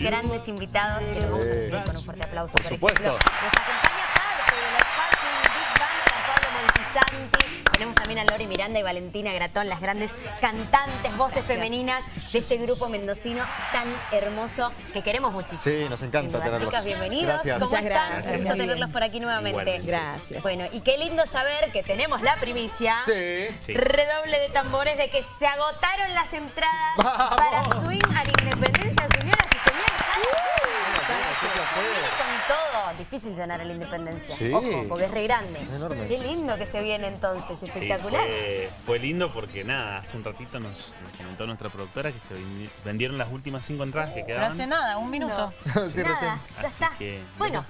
grandes invitados que los vamos a recibir con un fuerte aplauso. Por supuesto. ejemplo, nos acompaña parte de los Sparkling Big Band Pablo Montisanti. Tenemos también a Lori Miranda y Valentina Gratón, las grandes cantantes, voces femeninas de este grupo mendocino tan hermoso que queremos muchísimo. Sí, nos encanta tenerlos. Chicas, bienvenidos. Gracias. ¿Cómo Muchas están? gracias. Gusto tenerlos por aquí nuevamente. Igualmente. Gracias. Bueno, y qué lindo saber que tenemos la primicia. Sí. Redoble de tambores de que se agotaron las entradas ¡Vamos! para Swing a la Independencia. Con todo. Difícil llenar a la Independencia. Sí. Ojo, porque es re grande. Enorme. Qué lindo que se viene entonces, Sí, espectacular. fue, fue lindo porque nada, hace un ratito nos, nos comentó nuestra productora que se vendi- vendieron las últimas cinco entradas que No quedaban. hace nada, un minuto. sí, recién. Nada, ya Así está. que, bueno,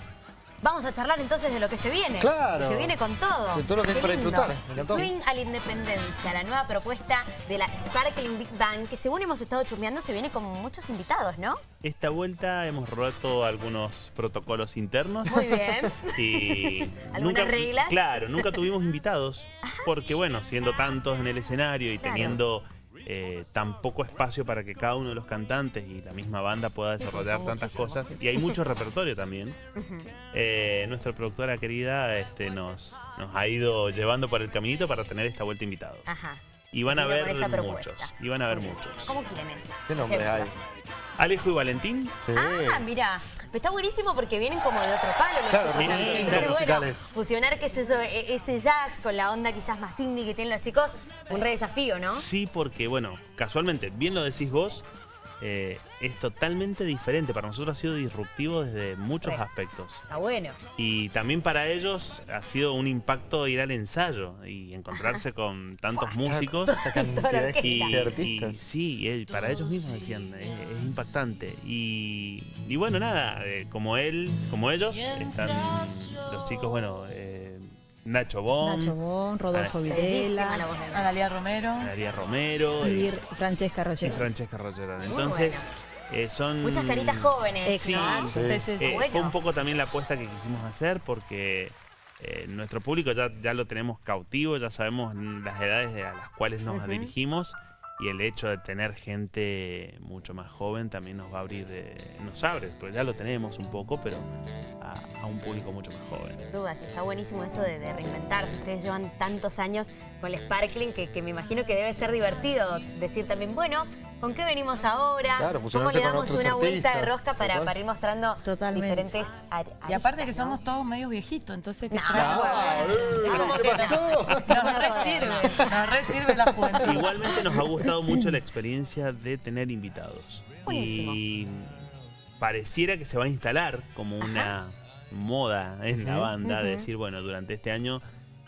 vamos a charlar entonces de lo que se viene. Claro. Que se viene con todo. De todo lo que Qué para lindo. disfrutar. Swing a la Independencia, la nueva propuesta de la Sparkling Big Bang, que según hemos estado chusmeando se viene con muchos invitados, ¿no? Esta vuelta hemos roto algunos protocolos internos. Muy bien. Y ¿Algunas reglas? Claro, nunca tuvimos invitados. Porque bueno, siendo tantos en el escenario y Claro. teniendo eh, tan poco espacio para que cada uno de los cantantes y la misma banda pueda desarrollar tantas cosas. Y hay mucho repertorio también. Eh, nuestra productora querida este, nos, nos ha ido llevando por el caminito para tener esta vuelta invitados. Ajá. Y van a ver muchos. Y van a bien. muchos. ¿Cómo quiénes? ¿Qué nombre hay? Alejo y Valentín. Sí. Ah, mira, pero está buenísimo porque vienen como de otro palo los Claro, chicos. Entonces, bueno, fusionar, qué sé yo, e- ese jazz con la onda quizás más indie que tienen los chicos, un re desafío, ¿no? Sí, porque, bueno, casualmente, bien lo decís vos, eh, es totalmente diferente. Para nosotros ha sido disruptivo desde muchos Re. aspectos. Está bueno. Y también para ellos ha sido un impacto ir al ensayo y encontrarse con tantos músicos. Y, y artistas. sí, para ellos mismos decían, es, es impactante. Y, y bueno, nada, eh, como él, como ellos, están los chicos, bueno, eh, Nacho Bon, Nacho Bon, Rodolfo la Videla voz de Analia Romero. Romero y y, Francesca y Roger. Francesca Rogerón. Entonces, eh, son... Muchas caritas jóvenes. Sí, ¿no? Sí. Sí, sí, sí. Eh, Bueno. Fue un poco también la apuesta que quisimos hacer porque eh, nuestro público ya, ya lo tenemos cautivo, ya sabemos las edades a las cuales nos dirigimos y el hecho de tener gente mucho más joven también nos va a abrir, eh, nos abre, pues ya lo tenemos un poco, pero a, un público mucho más joven. Sin dudas, y está buenísimo eso de, reinventarse. Ustedes llevan tantos años con el Sparkling que me imagino que debe ser divertido decir también, bueno, ¿con qué venimos ahora? Claro, ¿Cómo le damos una vuelta de rosca para, ir mostrando Totalmente. diferentes ar- Y aparte que aristas, ¿no? somos todos medios viejitos, entonces que No. Como ¿Qué pasó? nos re sirve, nos re sirve la juventud. Igualmente nos ha gustado mucho la experiencia de tener invitados. Buenísimo. Y pareciera que se va a instalar como una moda en la banda de decir, bueno, durante este año,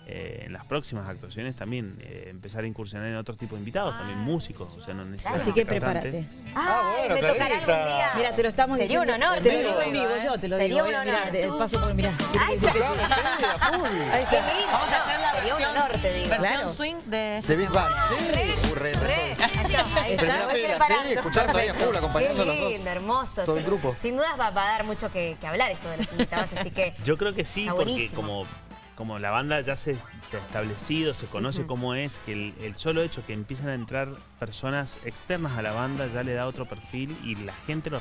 eh, en las próximas actuaciones también eh, empezar a incursionar en otro tipo de invitados, también músicos, o sea, no necesariamente Así que cantantes. prepárate. Ah, Ay, bueno, me tocará algún día. Mira, te lo estamos Sería un diciendo. honor, Te lo digo en vivo, yo te lo Sería digo. un eh, honor. mirá, de- paso por mirá. Ay. Claro, sí, a full. Qué lindo. Vamos a hacer la Sería un honor, te digo. Versión Claro. swing de... De Big Bang, sí. Re, re, re, fila, preparando. sí, escuchando ahí a full, acompañando a los dos. lindo, hermoso. Todo el grupo. Sin dudas va, a dar mucho que, hablar esto de los invitados, así que Yo creo que sí, porque como, como la banda ya se, se ha establecido, se conoce cómo es, que el, el solo hecho que empiezan a entrar personas externas a la banda ya le da otro perfil y la gente lo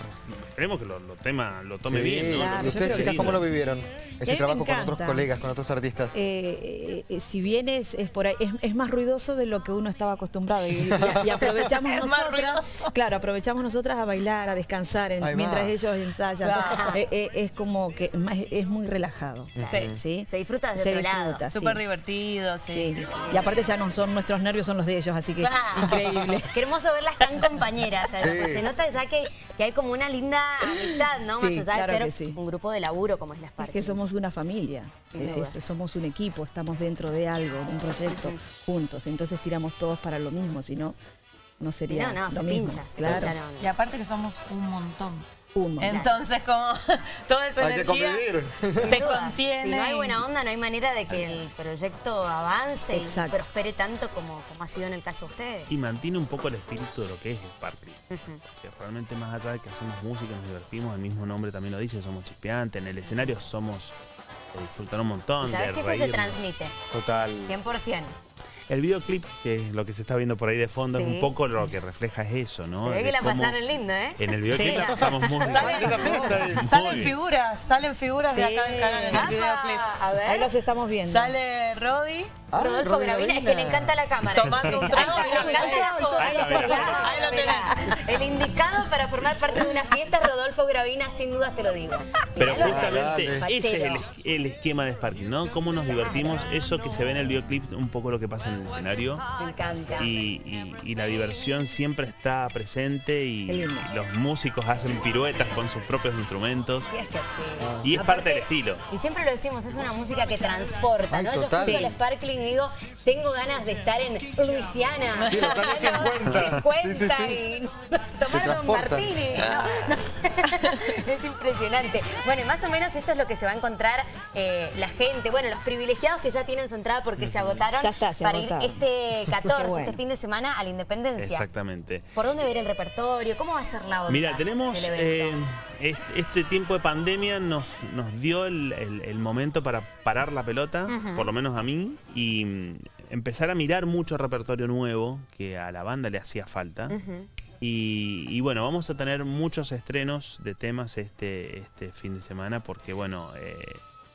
esperemos que lo, lo, tema, lo tome Sí. bien, ¿no? Claro, Lo ¿Y ustedes, chicas, cómo lo vivieron? Ese trabajo con otros colegas, con otros artistas. Eh, eh, si bien es, es por ahí, es, es más ruidoso de lo que uno estaba acostumbrado y, y- y aprovechamos Es más nosotras, ruidoso. claro, aprovechamos nosotras a bailar, a descansar en- mientras ellos ensayan. Claro. Eh, eh, es como que más- es muy relajado. Sí. ¿sí? se disfruta desde Se otro lado. disfruta, sí. Súper divertido, sí. Sí. sí, sí. Y aparte ya no son nuestros nervios, son los de ellos, así que Ah. increíble. Qué hermoso verlas tan compañeras. Se nota ya que, que hay como una linda amistad, ¿no? Sí, Más allá claro de ser un grupo de laburo como es la Es Sparkling. que somos una familia, es- somos un equipo, estamos dentro de algo, de un proyecto juntos, entonces tiramos todos para lo mismo, si no, no sería no, no, lo se mismo. pincha, se claro, pincha, no, no. Y aparte que somos un montón. Entonces, como toda esa Hay que energía convivir. Sin te dudas. contiene. Si no hay buena onda, no hay manera de que el proyecto avance Exacto. y prospere tanto como, como ha sido en el caso de ustedes. Y mantiene un poco el espíritu de lo que es Sparkling. Ujú. Que realmente más allá de que hacemos música, nos divertimos, el mismo nombre también lo dice, somos chispeantes, en el escenario somos de disfrutar un montón, Y sabes de que eso se transmite, Total. 100%. El videoclip, que es lo que se está viendo por ahí de fondo, es Sí. un poco lo que refleja es eso, ¿no? Se ve que la pasaron lindo, ¿eh? En el videoclip Sí. la pasamos muy bien. Salen, Muy salen bien. figuras, salen figuras de acá del canal en el videoclip. A Ahí ver. los estamos viendo. Sale Rodi. Ah, Rodolfo Gravina, es que le encanta la cámara. Tomando un trago Ahí lo tenés. El indicado para formar parte de una fiesta es Rodolfo Gravina, sin dudas te lo digo. Pero justamente ese es el, esquema de Sparking, ¿no? Cómo nos divertimos, eso que se ve en el videoclip, un poco lo que pasa en el escenario. Me encanta. Y, y- y la diversión siempre está presente y, y los músicos hacen piruetas con sus propios instrumentos. Sí, es que sí. Y es Aparte, parte del estilo. Y siempre lo decimos, es una música que transporta, Ay, ¿no? Yo escucho el Sparkling y digo, tengo ganas de estar en Luisiana. Sí, los años 50. 50 Sí, sí, sí. y tomar un martini. No, no sé. es impresionante. Bueno, y más o menos esto es lo que se va a encontrar eh, la gente. Bueno, los privilegiados que ya tienen su entrada porque se agotaron Ya está, se para agotaron. ir este 14, Qué bueno. este fin de semana a la Independencia. Exactamente. ¿Por dónde ver el repertorio? ¿Cómo va a ser la onda Mira, tenemos eh, este, tiempo de pandemia nos, nos dio el, el- el momento para parar la pelota, por lo menos a mí, y mm, empezar a mirar mucho repertorio nuevo que a la banda le hacía falta. Ujú. Y, y bueno, vamos a tener muchos estrenos de temas este, este fin de semana porque bueno, eh,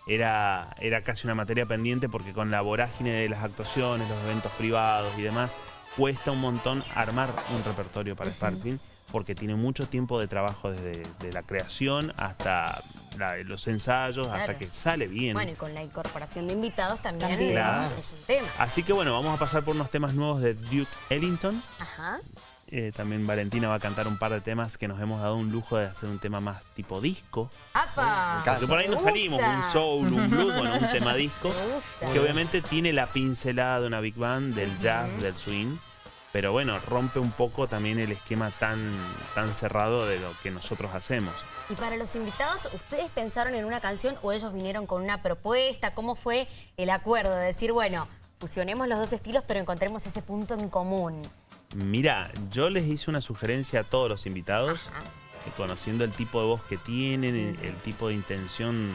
era, era casi una materia pendiente porque con la vorágine de las actuaciones, los eventos privados y demás, cuesta un montón armar un repertorio para Sparkling porque tiene mucho tiempo de trabajo desde de la creación hasta la- los ensayos, hasta que sale bien. Bueno, y con la incorporación de invitados también, También. Claro. es un tema. Así que bueno, vamos a pasar por unos temas nuevos de Duke Ellington. Ajá. Eh, también Valentina va a cantar un par de temas que nos hemos dado un lujo de hacer un tema más tipo disco. ¡Apa! Porque por ahí nos salimos, un soul, un blues, bueno, un tema disco. Que obviamente tiene la pincelada de una big band, del jazz, del swing. Pero bueno, rompe un poco también el esquema tan, tan cerrado de lo que nosotros hacemos. Y para los invitados, ¿ustedes pensaron en una canción o ellos vinieron con una propuesta? ¿Cómo fue el acuerdo de decir, bueno, fusionemos los dos estilos pero encontremos ese punto en común? Mira, yo les hice una sugerencia a todos los invitados, que conociendo el tipo de voz que tienen, el, el tipo de intención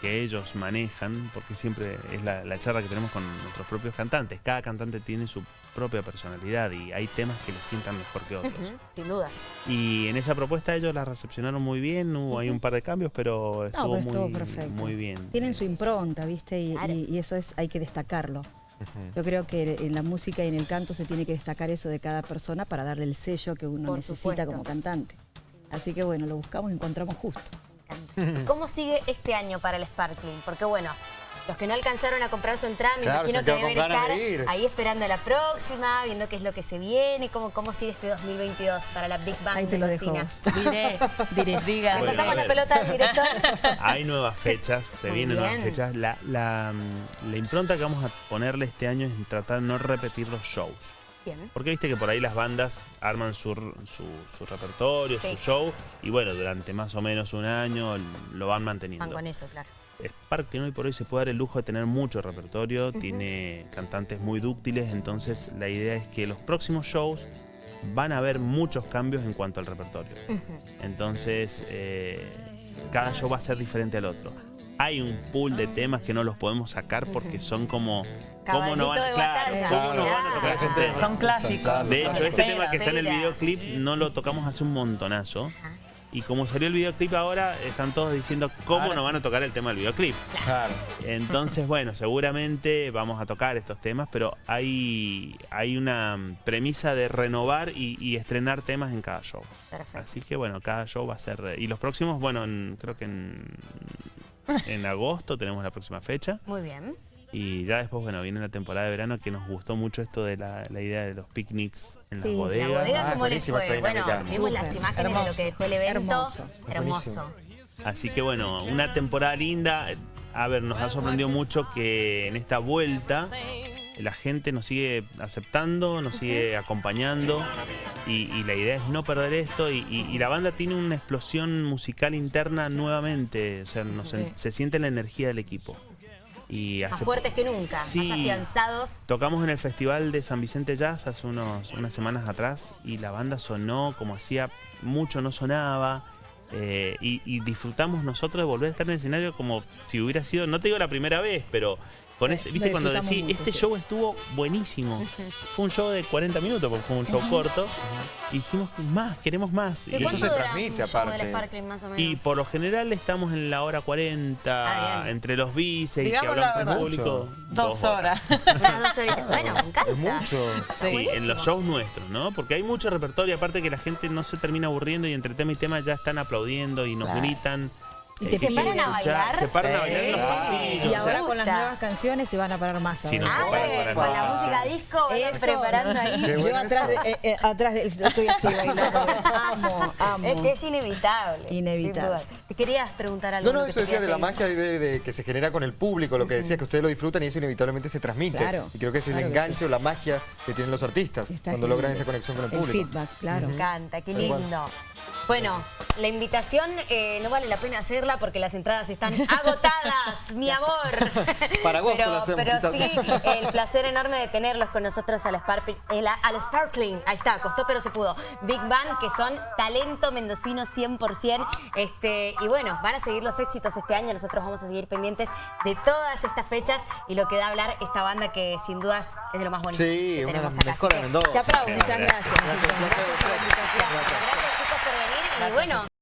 que ellos manejan, porque siempre es la, la charla que tenemos con nuestros propios cantantes. Cada cantante tiene su propia personalidad y hay temas que les sientan mejor que otros. Sin dudas. Y en esa propuesta ellos la recepcionaron muy bien, hubo ahí un par de cambios, pero estuvo, No, pero estuvo muy, perfecto. muy bien. Tienen su impronta, ¿viste? Y, Claro. y- y eso es hay que destacarlo. Yo creo que en la música y en el canto se tiene que destacar eso de cada persona para darle el sello que uno Por necesita supuesto. como cantante. Así que bueno, lo buscamos y encontramos justo. Me encanta. ¿Cómo sigue este año para el Sparkling? Porque bueno, los que no alcanzaron a comprar su entrada, me Claro, imagino que deben estar de ahí esperando la próxima, viendo qué es lo que se viene, cómo, cómo sigue este 2022 para la Big Bang Ahí te lo dejo. mendocina. vos. Diré, diré, diga. Bueno, pasamos la pelota al director. Hay nuevas fechas, se Muy vienen nuevas fechas. La, la, mm, la impronta que vamos a ponerle este año es tratar de no repetir los shows. Bien. Porque viste que por ahí las bandas arman su, su, su repertorio, Sí. su show, y bueno, durante más o menos un año lo van manteniendo. Van con eso, claro. Spark hoy por hoy se puede dar el lujo de tener mucho repertorio, tiene cantantes muy dúctiles, entonces la idea es que los próximos shows van a haber muchos cambios en cuanto al repertorio. Entonces, eh, cada show va a ser diferente al otro. Hay un pool de temas que no los podemos sacar porque son como... ¿Cómo no van, de claro, batalla. ¿cómo no van a Claro. tocar esos temas? Son clásicos. De hecho, este tema que está en el videoclip no lo tocamos hace un montonazo. Y como salió el videoclip ahora, están todos diciendo cómo Ahora no sí. van a tocar el tema del videoclip. Claro. Entonces, bueno, seguramente vamos a tocar estos temas, pero hay, hay una mm, premisa de renovar y, y estrenar temas en cada show. Perfecto. Así que bueno, cada show va a ser... eh, Y los próximos, bueno, en- creo que en, en agosto tenemos la próxima fecha. Muy bien. Y ya después, bueno, viene la temporada de verano que nos gustó mucho esto de la, la idea de los picnics en Sí, las la bodegas. La bodega, Ah, ¿cómo les fue? Bueno, vimos las imágenes de lo Hermoso. que dejó el evento. Hermoso. Hermoso. Así que bueno, una temporada linda. A ver, nos ha sorprendido mucho que en esta vuelta la gente nos sigue aceptando, nos sigue acompañando y, y la idea es no perder esto y, y- y la banda tiene una explosión musical interna nuevamente, o sea, nos- se siente la energía del equipo. Y Más fuertes que nunca, Sí. más afianzados. Tocamos en el Festival de San Vicente Jazz hace unos, unas semanas atrás y la banda sonó como hacía mucho no sonaba. eh, y, y disfrutamos nosotros de volver a estar en el escenario como si hubiera sido, no te digo la primera vez, pero Con ese, ¿Viste cuando decís, mucho, este sí. show estuvo buenísimo? Fue un show de 40 minutos, porque fue un show corto. Y dijimos, más, queremos más. ¿De eso se transmite, aparte. del Sparkling, más o menos? Y por lo general estamos en la hora 40, Ah, entre los bices y que hablamos con público. Dos horas. Unas dos horitas. Bueno, me encanta. Es mucho. Sí, Sí. en los shows nuestros, ¿no? Porque hay mucho repertorio, aparte que la gente no se termina aburriendo y entre tema y tema ya están aplaudiendo y nos Claro. gritan. Y eh, te que paran a bailar. Se paran a bailar en los pasillos. Y ahora con las nuevas canciones se van a parar más. No se Ah, para con la música disco, Eso. preparando ahí. Qué Yo atrás, de, eh, eh, atrás de, estoy así bailando. amo, amo. Es que es inevitable. Inevitable. Te querías preguntar algo. No, no, eso decía de la magia de, de- que se genera con el público, lo que decías que ustedes lo disfrutan y eso inevitablemente se transmite. Claro, y creo que es el claro enganche o la magia que tienen los artistas Está cuando genial logran esa conexión con el El público. feedback, claro. Me encanta, qué lindo. Bueno, la invitación eh, no vale la pena hacerla porque las entradas están agotadas, mi amor. Para agosto pero, lo hacemos, pero sí, el placer enorme de tenerlos con nosotros al, el- al Sparkling. Ahí está, costó pero se pudo. Big Bang, que son talento mendocino 100%. Este, y bueno, van a seguir los éxitos este año. Nosotros vamos a seguir pendientes de todas estas fechas y lo que da a hablar esta banda que sin dudas es de lo más bonito Sí, que una de las mejores Así de que Mendoza. Se aplaude. Muchas gracias. Gracias. Gracias chicos por venir y bueno.